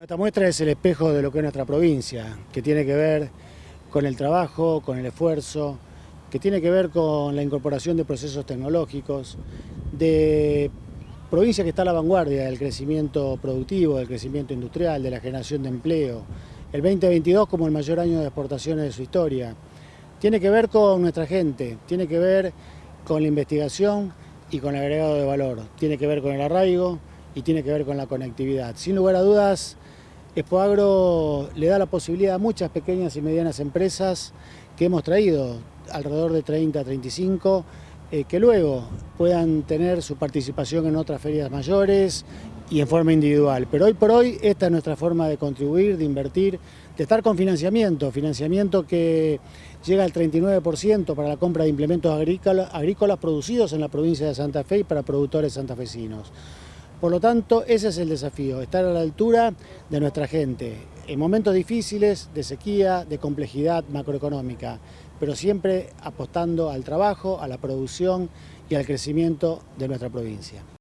Esta muestra es el espejo de lo que es nuestra provincia, que tiene que ver con el trabajo, con el esfuerzo, que tiene que ver con la incorporación de procesos tecnológicos, de provincia que está a la vanguardia del crecimiento productivo, del crecimiento industrial, de la generación de empleo. El 2022 como el mayor año de exportaciones de su historia. Tiene que ver con nuestra gente, tiene que ver con la investigación y con el agregado de valor. Tiene que ver con el arraigo y tiene que ver con la conectividad. Sin lugar a dudas, Expoagro le da la posibilidad a muchas pequeñas y medianas empresas que hemos traído, alrededor de 30, 35, eh, que luego puedan tener su participación en otras ferias mayores y en forma individual. Pero hoy por hoy esta es nuestra forma de contribuir, de invertir, de estar con financiamiento, financiamiento que llega al 39% para la compra de implementos agrícolas, agrícolas producidos en la provincia de Santa Fe y para productores santafesinos. Por lo tanto, ese es el desafío, estar a la altura de nuestra gente, en momentos difíciles, de sequía, de complejidad macroeconómica, pero siempre apostando al trabajo, a la producción y al crecimiento de nuestra provincia.